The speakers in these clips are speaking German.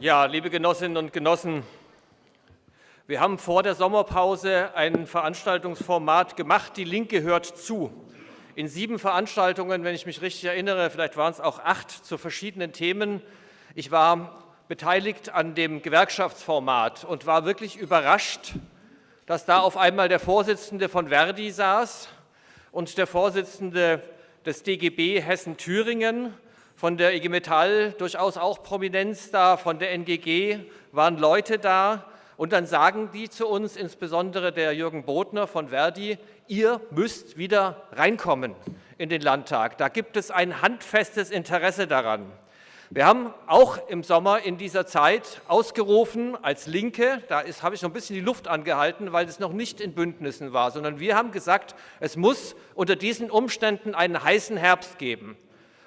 Ja, liebe Genossinnen und Genossen, wir haben vor der Sommerpause ein Veranstaltungsformat gemacht, Die Linke hört zu. In sieben Veranstaltungen, wenn ich mich richtig erinnere, vielleicht waren es auch acht zu verschiedenen Themen. Ich war beteiligt an dem Gewerkschaftsformat und war wirklich überrascht, dass da auf einmal der Vorsitzende von Verdi saß und der Vorsitzende des DGB Hessen-Thüringen von der IG Metall durchaus auch Prominenz da, von der NGG waren Leute da. Und dann sagen die zu uns, insbesondere der Jürgen Bodner von Verdi, ihr müsst wieder reinkommen in den Landtag. Da gibt es ein handfestes Interesse daran. Wir haben auch im Sommer in dieser Zeit ausgerufen als Linke, da ist, habe ich noch ein bisschen die Luft angehalten, weil es noch nicht in Bündnissen war, sondern wir haben gesagt, es muss unter diesen Umständen einen heißen Herbst geben.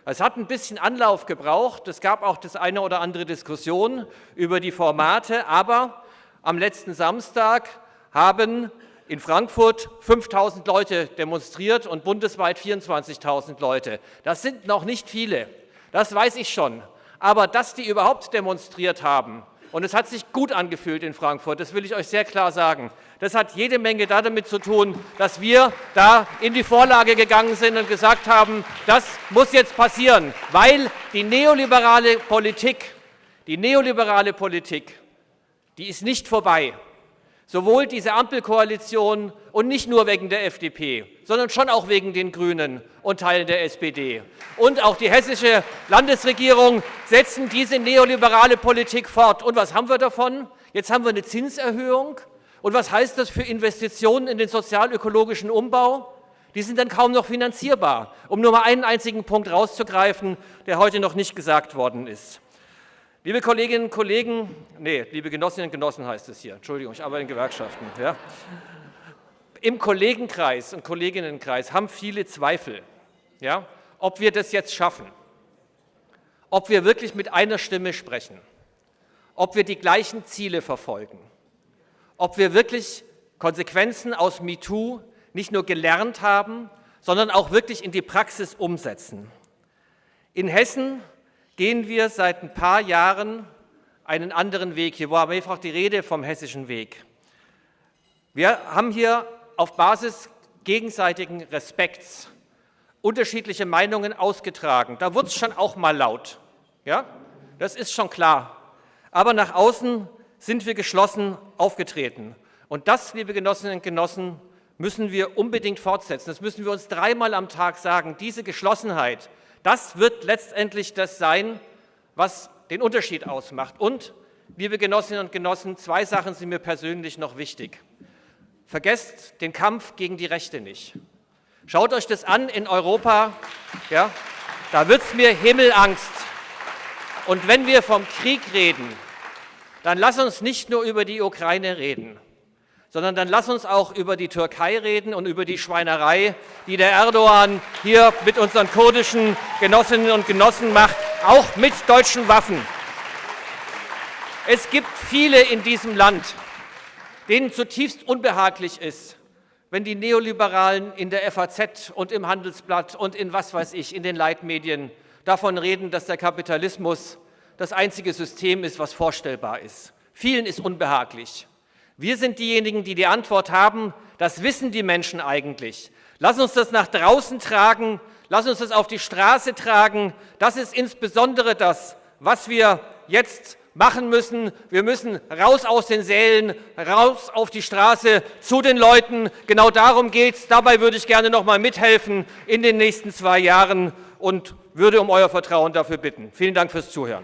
Es hat ein bisschen Anlauf gebraucht. Es gab auch das eine oder andere Diskussion über die Formate. Aber am letzten Samstag haben in Frankfurt 5.000 Leute demonstriert und bundesweit 24.000 Leute. Das sind noch nicht viele, das weiß ich schon. Aber dass die überhaupt demonstriert haben, und es hat sich gut angefühlt in Frankfurt, das will ich euch sehr klar sagen. Das hat jede Menge damit zu tun, dass wir da in die Vorlage gegangen sind und gesagt haben, das muss jetzt passieren, weil die neoliberale Politik, die neoliberale Politik, die ist nicht vorbei. Sowohl diese Ampelkoalition und nicht nur wegen der FDP, sondern schon auch wegen den Grünen und Teilen der SPD. Und auch die hessische Landesregierung setzen diese neoliberale Politik fort. Und was haben wir davon? Jetzt haben wir eine Zinserhöhung. Und was heißt das für Investitionen in den sozial-ökologischen Umbau? Die sind dann kaum noch finanzierbar, um nur mal einen einzigen Punkt rauszugreifen, der heute noch nicht gesagt worden ist. Liebe Kolleginnen und Kollegen, nee, liebe Genossinnen und Genossen heißt es hier, Entschuldigung, ich arbeite in Gewerkschaften. Ja. Im Kollegenkreis und Kolleginnenkreis haben viele Zweifel, ja, ob wir das jetzt schaffen, ob wir wirklich mit einer Stimme sprechen, ob wir die gleichen Ziele verfolgen, ob wir wirklich Konsequenzen aus MeToo nicht nur gelernt haben, sondern auch wirklich in die Praxis umsetzen. In Hessen gehen wir seit ein paar Jahren einen anderen Weg. Hier war mehrfach die Rede vom hessischen Weg. Wir haben hier auf Basis gegenseitigen Respekts unterschiedliche Meinungen ausgetragen. Da wurde es schon auch mal laut. Ja? Das ist schon klar. Aber nach außen sind wir geschlossen aufgetreten. Und das, liebe Genossinnen und Genossen, müssen wir unbedingt fortsetzen. Das müssen wir uns dreimal am Tag sagen. Diese Geschlossenheit, das wird letztendlich das sein, was den Unterschied ausmacht. Und, liebe Genossinnen und Genossen, zwei Sachen sind mir persönlich noch wichtig. Vergesst den Kampf gegen die Rechte nicht. Schaut euch das an in Europa, ja, da wird es mir Himmelangst. Und wenn wir vom Krieg reden, dann lass uns nicht nur über die Ukraine reden sondern dann lass uns auch über die Türkei reden und über die Schweinerei, die der Erdogan hier mit unseren kurdischen Genossinnen und Genossen macht, auch mit deutschen Waffen. Es gibt viele in diesem Land, denen zutiefst unbehaglich ist, wenn die Neoliberalen in der FAZ und im Handelsblatt und in was weiß ich, in den Leitmedien davon reden, dass der Kapitalismus das einzige System ist, was vorstellbar ist. Vielen ist unbehaglich. Wir sind diejenigen, die die Antwort haben. Das wissen die Menschen eigentlich. Lass uns das nach draußen tragen. Lass uns das auf die Straße tragen. Das ist insbesondere das, was wir jetzt machen müssen. Wir müssen raus aus den Sälen, raus auf die Straße, zu den Leuten. Genau darum geht es. Dabei würde ich gerne noch mal mithelfen in den nächsten zwei Jahren und würde um euer Vertrauen dafür bitten. Vielen Dank fürs Zuhören.